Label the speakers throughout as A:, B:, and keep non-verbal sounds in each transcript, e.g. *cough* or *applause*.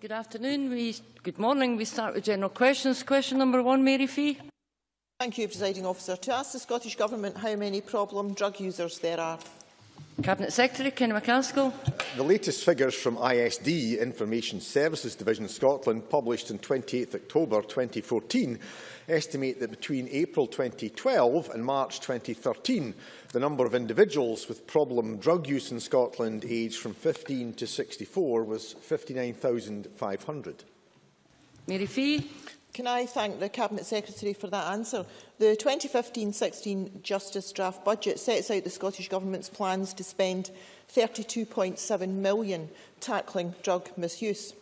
A: Good afternoon. We, good morning. We start with general questions. Question number one, Mary Fee.
B: Thank you, Presiding Officer. To ask the Scottish Government how many problem drug users there are.
A: Cabinet Secretary Ken McCaskill.
C: The latest figures from ISD, Information Services Division Scotland, published on 28 October 2014, estimate that between April 2012 and March 2013, the number of individuals with problem drug use in Scotland aged from 15 to 64 was 59,500.
A: Mary Fee.
B: Can I thank the Cabinet Secretary for that answer? The 2015-16 Justice Draft Budget sets out the Scottish Government's plans to spend £32.7 million tackling drug misuse.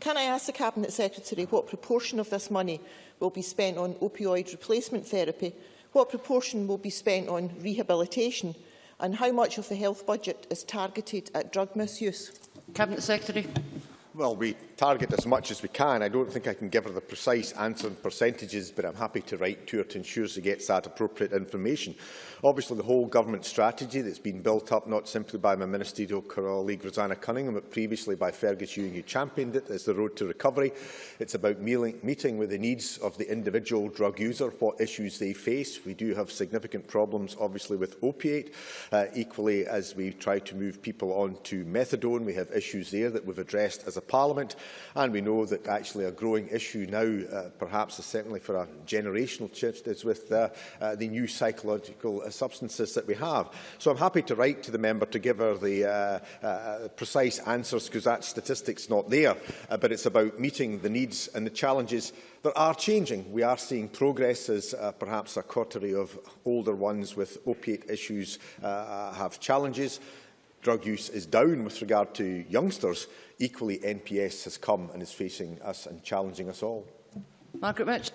B: Can I ask the Cabinet Secretary what proportion of this money will be spent on opioid replacement therapy, what proportion will be spent on rehabilitation and how much of the health budget is targeted at drug misuse?
A: Cabinet Secretary.
C: Well, we target as much as we can. I don't think I can give her the precise answer in percentages, but I'm happy to write to her to ensure she gets that appropriate information. Obviously, the whole government strategy that's been built up not simply by my ministerial colleague Roseanna Cunningham, but previously by Fergus Ewing, who championed it, is the road to recovery. It's about meeting with the needs of the individual drug user, what issues they face. We do have significant problems, obviously, with opiate. Uh, equally, as we try to move people on to methadone, we have issues there that we've addressed as a parliament. And we know that actually a growing issue now, uh, perhaps certainly for a generational shift, is with uh, uh, the new psychological uh, substances that we have. So I'm happy to write to the member to give her the uh, uh, precise answers, because that statistic's not there. Uh, but it's about meeting the needs and the challenges that are changing. We are seeing progress as uh, perhaps a coterie of older ones with opiate issues uh, have challenges drug use is down with regard to youngsters, equally NPS has come and is facing us and challenging us all.
A: Margaret Mitch.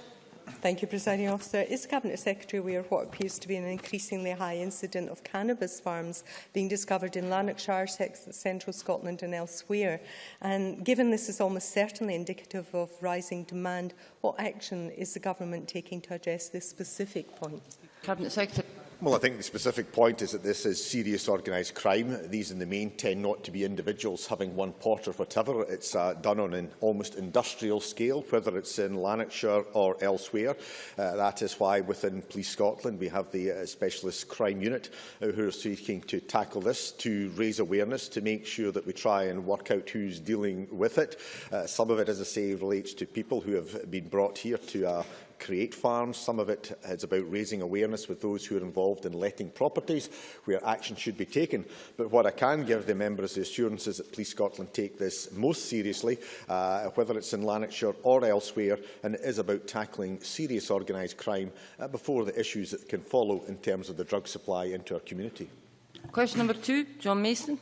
D: Thank you, Presiding Officer. Is the Cabinet Secretary aware of what appears to be an increasingly high incident of cannabis farms being discovered in Lanarkshire, central Scotland and elsewhere? And given this is almost certainly indicative of rising demand, what action is the Government taking to address this specific point?
A: Cabinet Secretary.
C: Well, I think the specific point is that this is serious organised crime. These, in the main, tend not to be individuals having one pot or whatever. It's uh, done on an almost industrial scale, whether it's in Lanarkshire or elsewhere. Uh, that is why within Police Scotland we have the uh, Specialist Crime Unit uh, who are seeking to tackle this, to raise awareness, to make sure that we try and work out who's dealing with it. Uh, some of it, as I say, relates to people who have been brought here to uh, create farms. Some of it is about raising awareness with those who are involved in letting properties where action should be taken. But what I can give the members is the assurance is that Police Scotland take this most seriously, uh, whether it's in Lanarkshire or elsewhere, and it is about tackling serious organised crime uh, before the issues that can follow in terms of the drug supply into our community.
A: Question number two, John Mason.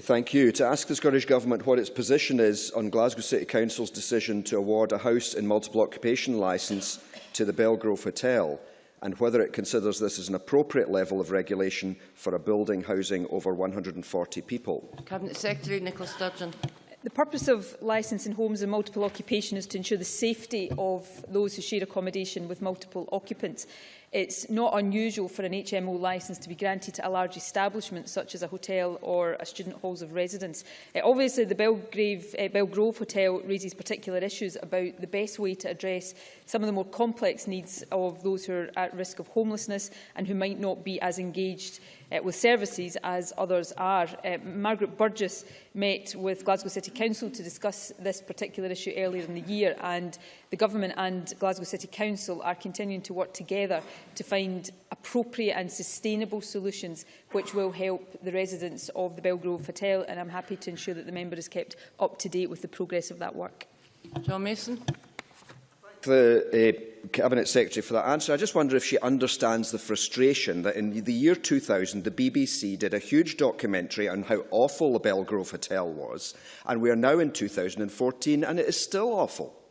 E: Thank you. To ask the Scottish Government what its position is on Glasgow City Council's decision to award a house and multiple occupation licence to the Belgrove Hotel and whether it considers this as an appropriate level of regulation for a building housing over 140 people.
A: Cabinet Secretary Nicola Sturgeon.
F: The purpose of licensing homes and multiple occupation is to ensure the safety of those who share accommodation with multiple occupants. It's not unusual for an HMO licence to be granted to a large establishment such as a hotel or a student halls of residence. Uh, obviously, the Belgrave, uh, Bellgrove Hotel raises particular issues about the best way to address some of the more complex needs of those who are at risk of homelessness and who might not be as engaged uh, with services as others are. Uh, Margaret Burgess met with Glasgow City Council to discuss this particular issue earlier in the year and the Government and Glasgow City Council are continuing to work together to find appropriate and sustainable solutions which will help the residents of the Bellgrove Hotel and I'm happy to ensure that the member is kept up to date with the progress of that work.
A: John Mason
E: the uh, Cabinet Secretary for that answer. I just wonder if she understands the frustration that in the year 2000 the BBC did a huge documentary on how awful the Bellgrove Hotel was and we are now in 2014 and it is still awful.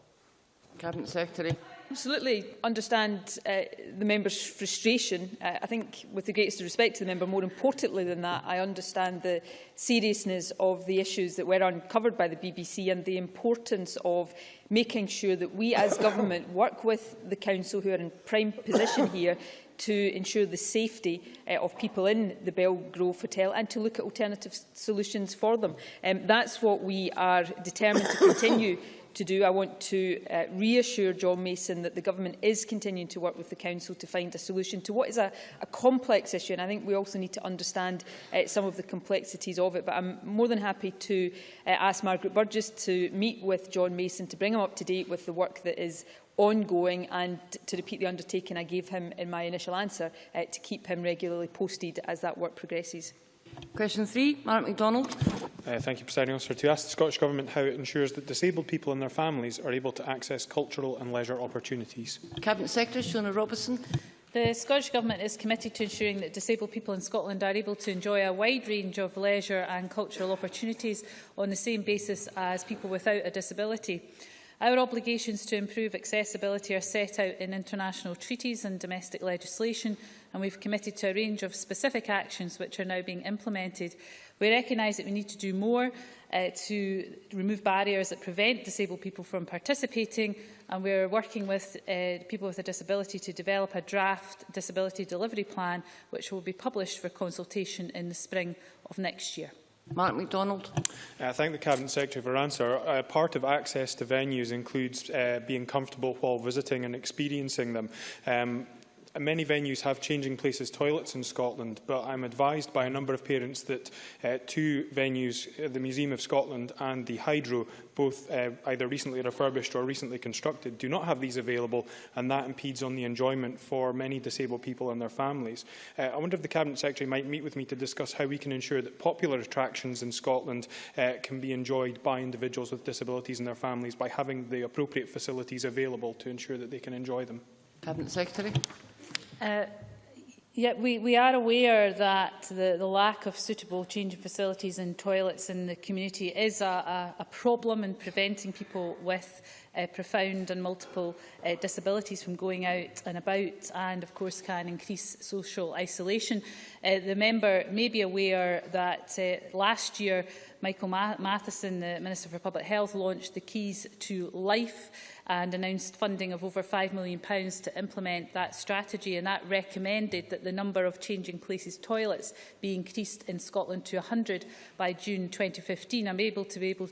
A: Cabinet Secretary
F: absolutely understand uh, the member's frustration. Uh, I think, with the greatest respect to the member, more importantly than that, I understand the seriousness of the issues that were uncovered by the BBC and the importance of making sure that we as government *coughs* work with the council who are in prime position *coughs* here to ensure the safety uh, of people in the Bellgrove Hotel and to look at alternative solutions for them. Um, that's what we are determined to continue *coughs* to do. I want to uh, reassure John Mason that the Government is continuing to work with the Council to find a solution to what is a, a complex issue. And I think we also need to understand uh, some of the complexities of it. But I'm more than happy to uh, ask Margaret Burgess to meet with John Mason to bring him up to date with the work that is ongoing and to repeat the undertaking I gave him in my initial answer uh, to keep him regularly posted as that work progresses.
A: Question three, Mark MacDonald.
G: Uh, thank you, Presiding Officer. To ask the Scottish Government how it ensures that disabled people and their families are able to access cultural and leisure opportunities.
A: Cabinet Secretary Shona Robertson.
H: The Scottish Government is committed to ensuring that disabled people in Scotland are able to enjoy a wide range of leisure and cultural opportunities on the same basis as people without a disability. Our obligations to improve accessibility are set out in international treaties and domestic legislation, and we've committed to a range of specific actions which are now being implemented. We recognise that we need to do more uh, to remove barriers that prevent disabled people from participating, and we're working with uh, people with a disability to develop a draft disability delivery plan, which will be published for consultation in the spring of next year.
A: Mark MacDonald.
G: Uh, I thank the Cabinet Secretary for her answer. Uh, part of access to venues includes uh, being comfortable while visiting and experiencing them. Um, Many venues have changing places toilets in Scotland, but I'm advised by a number of parents that uh, two venues, uh, the Museum of Scotland and the Hydro, both uh, either recently refurbished or recently constructed, do not have these available, and that impedes on the enjoyment for many disabled people and their families. Uh, I wonder if the Cabinet Secretary might meet with me to discuss how we can ensure that popular attractions in Scotland uh, can be enjoyed by individuals with disabilities and their families by having the appropriate facilities available to ensure that they can enjoy them.
A: Cabinet Secretary.
H: Uh, yeah, we, we are aware that the, the lack of suitable changing facilities and toilets in the community is a, a, a problem in preventing people with uh, profound and multiple uh, disabilities from going out and about and of course can increase social isolation. Uh, the member may be aware that uh, last year Michael Ma Matheson, the Minister for Public Health, launched the Keys to Life and announced funding of over £5 million to implement that strategy and that recommended that the number of changing places toilets be increased in Scotland to 100 by June 2015. I'm able to be able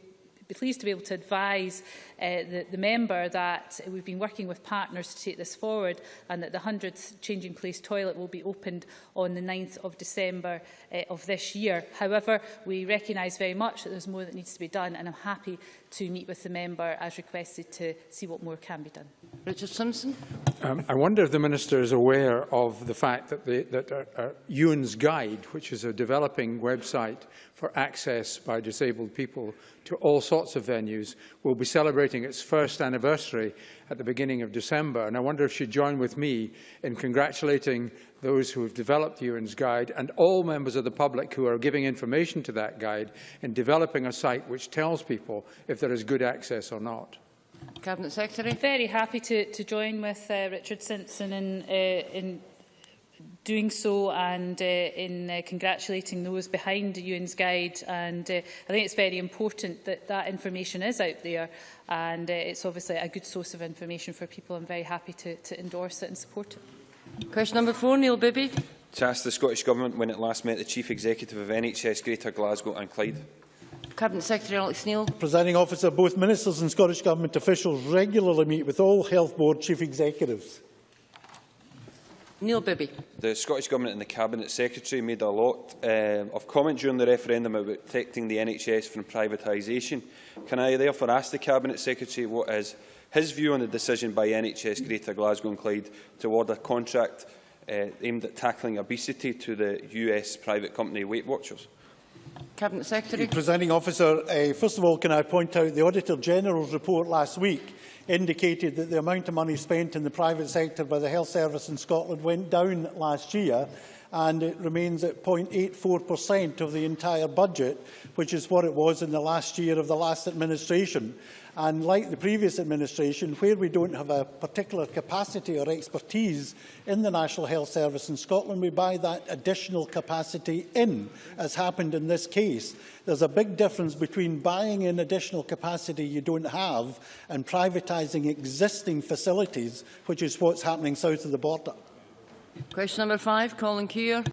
H: be pleased to be able to advise uh, the, the member that we've been working with partners to take this forward and that the 100th changing place toilet will be opened on the 9th of December uh, of this year. However, we recognise very much that there's more that needs to be done and I'm happy to meet with the member as requested to see what more can be done.
A: Richard Simpson.
I: Um, I wonder if the Minister is aware of the fact that, the, that uh, uh, Euan's Guide, which is a developing website for access by disabled people to all sorts of venues, will be celebrating its first anniversary at the beginning of December. And I wonder if she'd join with me in congratulating those who have developed Euan's Guide and all members of the public who are giving information to that guide in developing a site which tells people if there is good access or not.
A: Cabinet Secretary.
H: Very happy to, to join with uh, Richard Simpson in, uh, in doing so and uh, in uh, congratulating those behind the UN's guide. And uh, I think it's very important that that information is out there and uh, it's obviously a good source of information for people. I'm very happy to, to endorse it and support it.
A: Question number four, Neil Bibby.
J: To ask the Scottish Government when it last met the Chief Executive of NHS Greater Glasgow and Clyde.
A: Cabinet Secretary Alex Neil.
K: Presiding officer, both ministers and Scottish Government officials regularly meet with all health board chief executives.
A: Neil Bibby.
J: The Scottish Government and the Cabinet Secretary made a lot um, of comment during the referendum about protecting the NHS from privatisation. Can I therefore ask the Cabinet Secretary what is his view on the decision by NHS Greater Glasgow and Clyde to award a contract uh, aimed at tackling obesity to the US private company Weight Watchers?
A: Cabinet Secretary.
K: Presiding officer, uh, first of all, can I point out the Auditor General's report last week indicated that the amount of money spent in the private sector by the health service in Scotland went down last year and it remains at 0.84% of the entire budget, which is what it was in the last year of the last administration. And like the previous administration, where we don't have a particular capacity or expertise in the National Health Service in Scotland, we buy that additional capacity in, as happened in this case. There's a big difference between buying in additional capacity you don't have and privatising existing facilities, which is what's happening south of the border.
A: Question number five, Colin Keir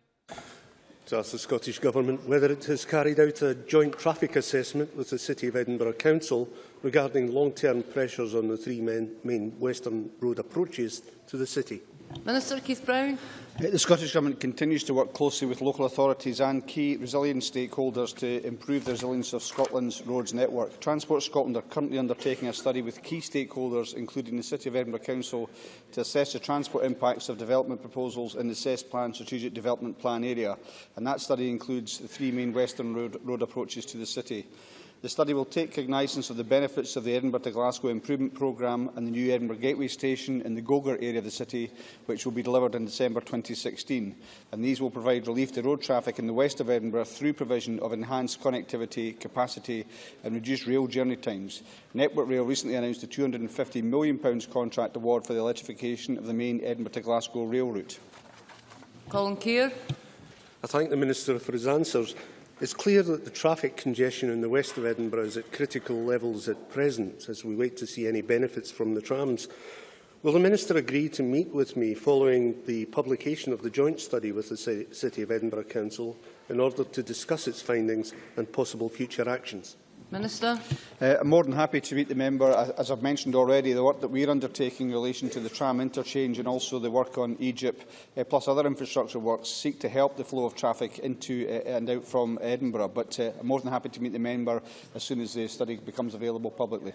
L: to ask the Scottish Government whether it has carried out a joint traffic assessment with the City of Edinburgh Council regarding long-term pressures on the three main, main western road approaches to the city.
A: Minister Keith Brown.
M: Uh, The Scottish Government continues to work closely with local authorities and key resilience stakeholders to improve the resilience of Scotland's roads network. Transport Scotland are currently undertaking a study with key stakeholders, including the City of Edinburgh Council, to assess the transport impacts of development proposals in the SESplan Strategic Development Plan area. And that study includes the three main western road, road approaches to the city. The study will take cognizance of the benefits of the Edinburgh to Glasgow Improvement Programme and the new Edinburgh Gateway Station in the Gogar area of the city, which will be delivered in December 2016. And these will provide relief to road traffic in the west of Edinburgh through provision of enhanced connectivity, capacity and reduced rail journey times. Network Rail recently announced a £250 million contract award for the electrification of the main Edinburgh to Glasgow rail route.
A: Colin Keir.
L: I thank the Minister for his answers. It's clear that the traffic congestion in the west of Edinburgh is at critical levels at present, as we wait to see any benefits from the trams. Will the Minister agree to meet with me following the publication of the joint study with the City of Edinburgh Council in order to discuss its findings and possible future actions?
A: Minister.
M: Uh, I'm more than happy to meet the member. As I've mentioned already, the work that we're undertaking in relation to the tram interchange and also the work on Egypt, uh, plus other infrastructure works, seek to help the flow of traffic into uh, and out from Edinburgh. But uh, I'm more than happy to meet the member as soon as the study becomes available publicly.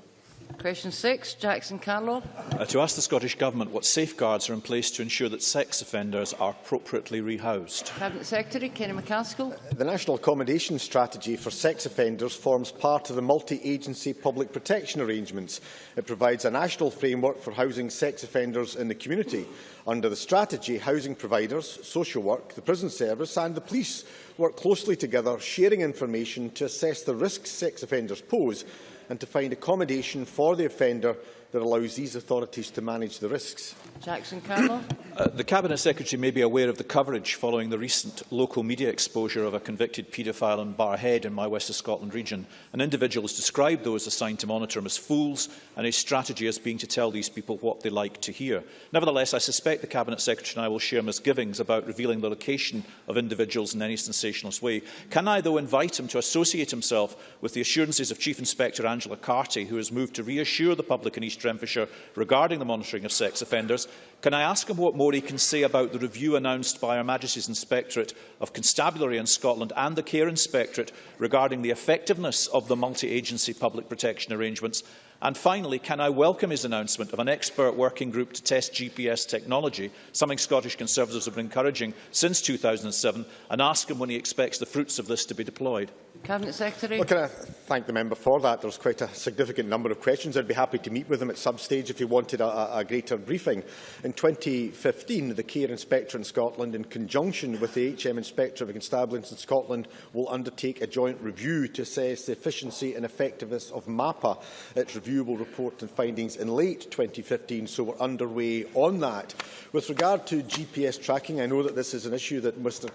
A: Question six, Jackson Carlaw.
N: Uh, to ask the Scottish Government what safeguards are in place to ensure that sex offenders are appropriately rehoused.
A: Cabinet Secretary Kenny MacAskill.
C: The National Accommodation Strategy for Sex Offenders forms part of the multi-agency public protection arrangements. It provides a national framework for housing sex offenders in the community. Under the strategy, housing providers, social work, the prison service and the police work closely together, sharing information to assess the risks sex offenders pose and to find accommodation for the offender that allows these authorities to manage the risks.
A: Jackson Carlaw.
N: Uh, the Cabinet Secretary may be aware of the coverage following the recent local media exposure of a convicted paedophile in Barrhead in my West of Scotland region. An individual has described those assigned to monitor him as fools and his strategy as being to tell these people what they like to hear. Nevertheless, I suspect the Cabinet Secretary and I will share misgivings about revealing the location of individuals in any sensationalist way. Can I, though, invite him to associate himself with the assurances of Chief Inspector Angela Carty, who has moved to reassure the public in East Renfrewshire regarding the monitoring of sex offenders, can I ask him what more he can say about the review announced by Her Majesty's Inspectorate of Constabulary in Scotland and the Care Inspectorate regarding the effectiveness of the multi-agency public protection arrangements? And finally, can I welcome his announcement of an expert working group to test GPS technology, something Scottish Conservatives have been encouraging since 2007, and ask him when he expects the fruits of this to be deployed?
A: Cabinet Secretary.
C: Well, can I thank the member for that? There's quite a significant number of questions. I'd be happy to meet with him at some stage if he wanted a, a, a greater briefing. In 2015, the Care Inspector in Scotland, in conjunction with the HM Inspector of Constabulary in Scotland, will undertake a joint review to assess the efficiency and effectiveness of MAPPA. Its review review will report on findings in late 2015, so we're underway on that. With regard to GPS tracking, I know that this is an issue that Mr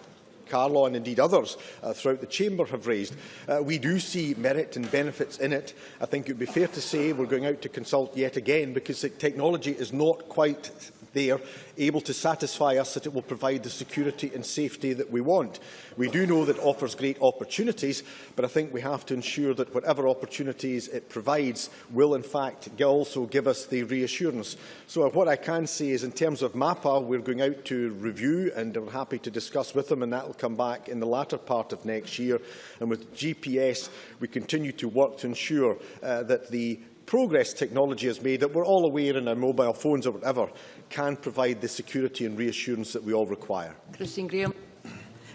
C: Carlaw and indeed others uh, throughout the Chamber have raised. Uh, we do see merit and benefits in it. I think it would be fair to say we're going out to consult yet again because the technology is not quite there, able to satisfy us that it will provide the security and safety that we want. We do know that it offers great opportunities, but I think we have to ensure that whatever opportunities it provides will in fact also give us the reassurance. So what I can say is in terms of MAPPA, we're going out to review and we're happy to discuss with them and that will come back in the latter part of next year. And with GPS, we continue to work to ensure uh, that the progress technology has made that we're all aware in our mobile phones or whatever can provide the security and reassurance that we all require.
A: Christine Graham.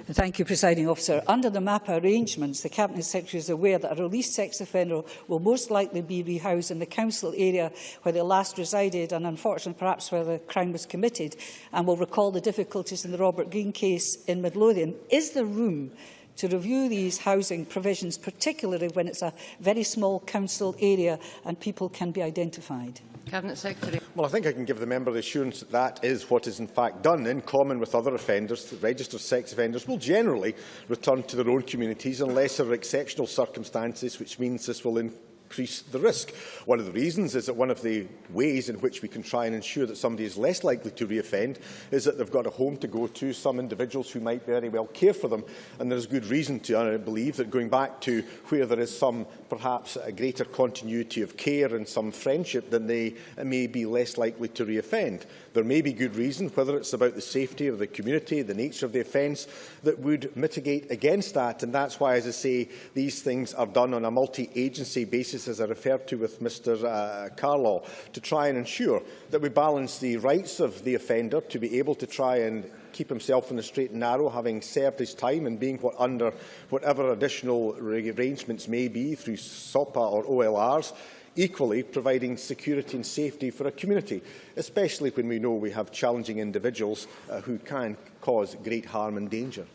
O: Thank you, Presiding Officer. Under the MAPA arrangements, the Cabinet Secretary is aware that a released sex offender will most likely be rehoused in the council area where they last resided and, unfortunately, perhaps where the crime was committed, and will recall the difficulties in the Robert Green case in Midlothian. Is there room to review these housing provisions, particularly when it's a very small council area and people can be identified?
A: Cabinet Secretary.
C: Well, I think I can give the member the assurance that that is what is in fact done. In common with other offenders, registered sex offenders will generally return to their own communities unless there are exceptional circumstances, which means this will in increase the risk. One of the reasons is that one of the ways in which we can try and ensure that somebody is less likely to reoffend is that they've got a home to go to, some individuals who might very well care for them, and there's good reason to believe that going back to where there is some perhaps a greater continuity of care and some friendship, then they may be less likely to reoffend. There may be good reason, whether it's about the safety of the community, the nature of the offence, that would mitigate against that. And that's why, as I say, these things are done on a multi-agency basis, as I referred to with Mr uh, Carlaw, to try and ensure that we balance the rights of the offender to be able to try and keep himself in the straight and narrow, having served his time and being what under whatever additional arrangements may be through SOPA or OLRs, equally providing security and safety for a community, especially when we know we have challenging individuals uh, who can cause great harm and danger.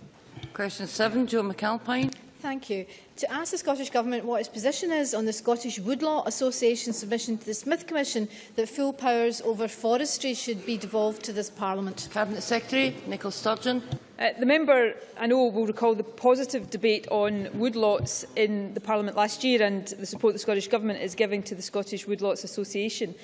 A: Question 7, Joan McAlpine.
P: Thank you. To ask the Scottish Government what its position is on the Scottish Woodlaw Association submission to the Smith Commission that full powers over forestry should be devolved to this Parliament.
A: Cabinet Secretary Nicola Sturgeon.
F: Uh, the member, I know, will recall the positive debate on woodlots in the Parliament last year and the support the Scottish Government is giving to the Scottish Woodlots Association.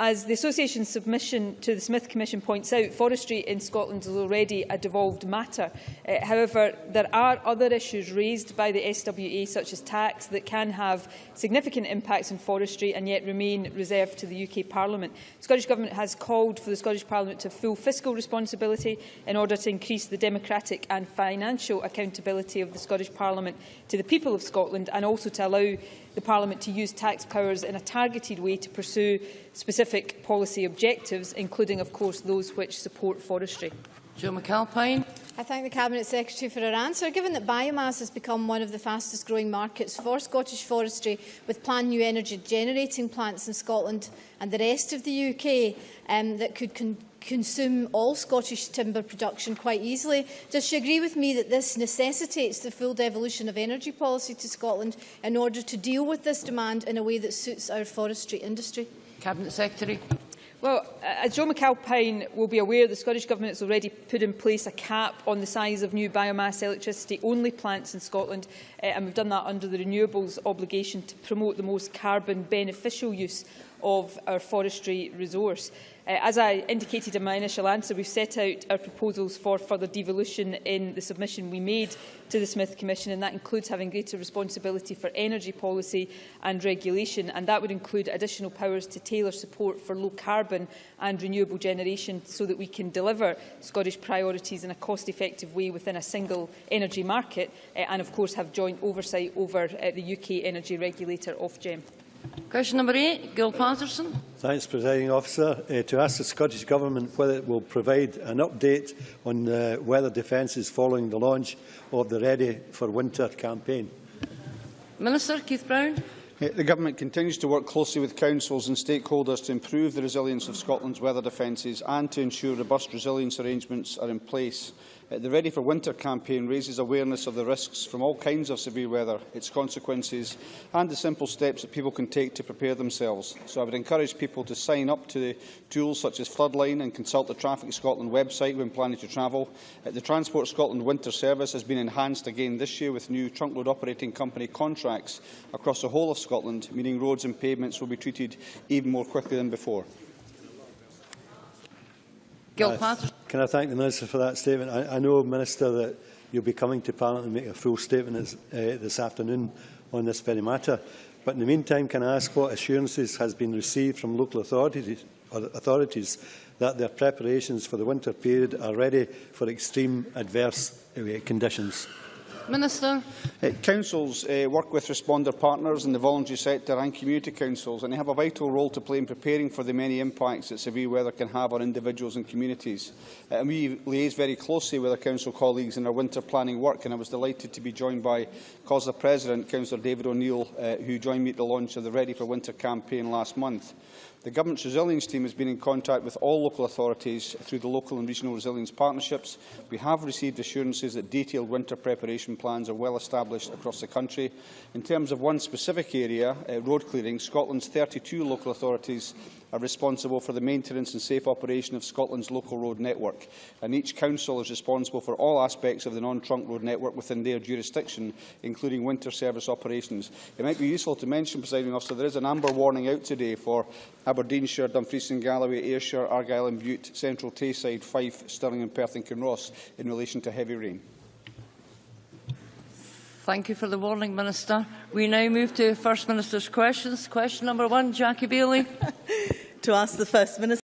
F: As the Association's submission to the Smith Commission points out, forestry in Scotland is already a devolved matter. Uh, however, there are other issues raised by the SWA, such as tax, that can have significant impacts on forestry and yet remain reserved to the UK Parliament. The Scottish Government has called for the Scottish Parliament to full fiscal responsibility in order to increase the democratic and financial accountability of the Scottish Parliament to the people of Scotland and also to allow the Parliament to use tax powers in a targeted way to pursue specific policy objectives, including, of course, those which support forestry?
A: Joan McAlpine.
P: I thank the Cabinet Secretary for her answer. Given that biomass has become one of the fastest growing markets for Scottish forestry, with planned new energy generating plants in Scotland and the rest of the UK um, that could con consume all Scottish timber production quite easily. Does she agree with me that this necessitates the full devolution of energy policy to Scotland in order to deal with this demand in a way that suits our forestry industry?
A: Cabinet Secretary.
F: Well, as Joe McAlpine will be aware, the Scottish Government has already put in place a cap on the size of new biomass electricity-only plants in Scotland, uh, and we've done that under the renewables obligation to promote the most carbon-beneficial use of our forestry resource. Uh, as I indicated in my initial answer, we've set out our proposals for further devolution in the submission we made to the Smith Commission, and that includes having greater responsibility for energy policy and regulation, and that would include additional powers to tailor support for low carbon and renewable generation so that we can deliver Scottish priorities in a cost-effective way within a single energy market, uh, and of course have joint oversight over uh, the UK energy regulator Ofgem.
A: Question number eight, Gil Patterson.
Q: Thanks, Presiding Officer. Uh, to ask the Scottish Government whether it will provide an update on uh, whether defence is following the launch of the Ready for Winter campaign.
A: Minister Keith Brown.
M: Uh, the Government continues to work closely with councils and stakeholders to improve the resilience of Scotland's weather defences and to ensure robust resilience arrangements are in place. Uh, the Ready for Winter campaign raises awareness of the risks from all kinds of severe weather, its consequences and the simple steps that people can take to prepare themselves. So I would encourage people to sign up to the tools such as Floodline and consult the Traffic Scotland website when planning to travel. Uh, the Transport Scotland Winter Service has been enhanced again this year with new trunk road operating company contracts across the whole of Scotland, meaning roads and pavements will be treated even more quickly than before.
A: Gil Paterson.
Q: Can I thank the Minister for that statement? I, I know, Minister, that you'll be coming to Parliament and make a full statement this, uh, this afternoon on this very matter. But in the meantime, can I ask what assurances has been received from local authorities, authorities that their preparations for the winter period are ready for extreme adverse uh, conditions?
A: Minister.
M: Uh, councils uh, work with responder partners in the voluntary sector and community councils, and they have a vital role to play in preparing for the many impacts that severe weather can have on individuals and communities. Uh, and we liaise very closely with our council colleagues in our winter planning work, and I was delighted to be joined by COSLA President, Councillor David O'Neill, uh, who joined me at the launch of the Ready for Winter campaign last month. The Government's resilience team has been in contact with all local authorities through the local and regional resilience partnerships. We have received assurances that detailed winter preparation plans are well established across the country. In terms of one specific area, uh, road clearing, Scotland's 32 local authorities are responsible for the maintenance and safe operation of Scotland's local road network, and each council is responsible for all aspects of the non-trunk road network within their jurisdiction, including winter service operations. It might be useful to mention, Presiding Officer, there is an amber warning out today for Aberdeenshire, Dumfries and Galloway, Ayrshire, Argyll and Butte, Central Tayside, Fife, Stirling and Perth and Kinross in relation to heavy rain.
A: Thank you for the warning, Minister. We now move to First Minister's questions. Question number one, Jackie Baillie. *laughs*
R: to ask the First Minister